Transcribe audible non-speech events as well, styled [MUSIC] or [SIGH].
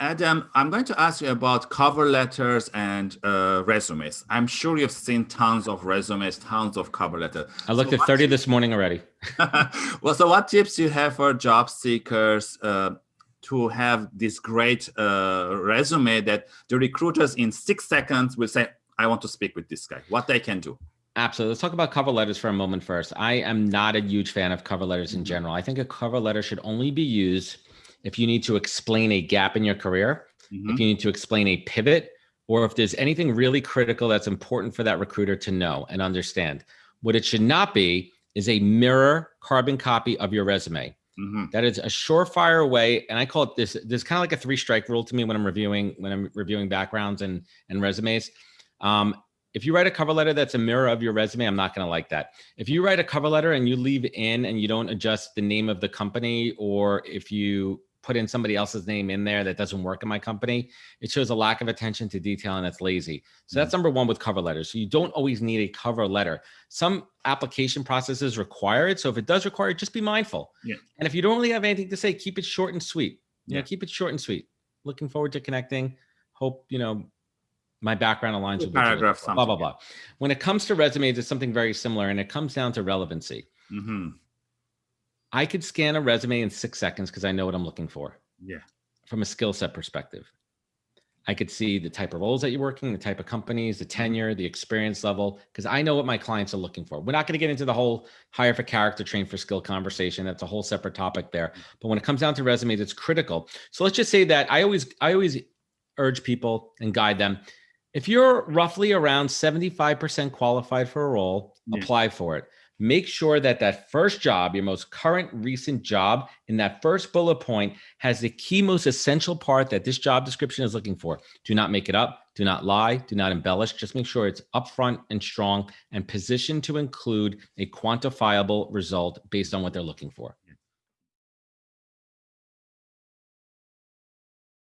Adam, I'm going to ask you about cover letters and uh, resumes. I'm sure you've seen tons of resumes, tons of cover letters. I looked so at 30 this morning already. [LAUGHS] [LAUGHS] well, so what tips do you have for job seekers uh, to have this great uh, resume that the recruiters in six seconds will say, I want to speak with this guy, what they can do? Absolutely. Let's talk about cover letters for a moment first. I am not a huge fan of cover letters in mm-hmm. general. I think a cover letter should only be used if you need to explain a gap in your career, mm-hmm. if you need to explain a pivot, or if there's anything really critical that's important for that recruiter to know and understand. What it should not be is a mirror carbon copy of your resume. Mm-hmm. That is a surefire way, and I call it this. This kind of like a three strike rule to me when I'm reviewing when I'm reviewing backgrounds and and resumes. Um, if you write a cover letter that's a mirror of your resume, I'm not going to like that. If you write a cover letter and you leave in and you don't adjust the name of the company, or if you put in somebody else's name in there that doesn't work in my company, it shows a lack of attention to detail and it's lazy. So that's mm-hmm. number one with cover letters. So you don't always need a cover letter. Some application processes require it. So if it does require it, just be mindful. Yeah. And if you don't really have anything to say, keep it short and sweet. You yeah. know, keep it short and sweet. Looking forward to connecting. Hope, you know, my background aligns with paragraph, blah, blah, blah. When it comes to resumes, it's something very similar and it comes down to relevancy. Mm-hmm. I could scan a resume in six seconds because I know what I'm looking for. Yeah. From a skill set perspective. I could see the type of roles that you're working, the type of companies, the mm-hmm. tenure, the experience level, because I know what my clients are looking for. We're not going to get into the whole hire for character, train for skill conversation. That's a whole separate topic there. Mm-hmm. But when it comes down to resumes, it's critical. So let's just say that I always, I always urge people and guide them. If you're roughly around 75% qualified for a role, yeah. apply for it make sure that that first job, your most current recent job in that first bullet point has the key most essential part that this job description is looking for. Do not make it up. Do not lie. Do not embellish. Just make sure it's upfront and strong and positioned to include a quantifiable result based on what they're looking for.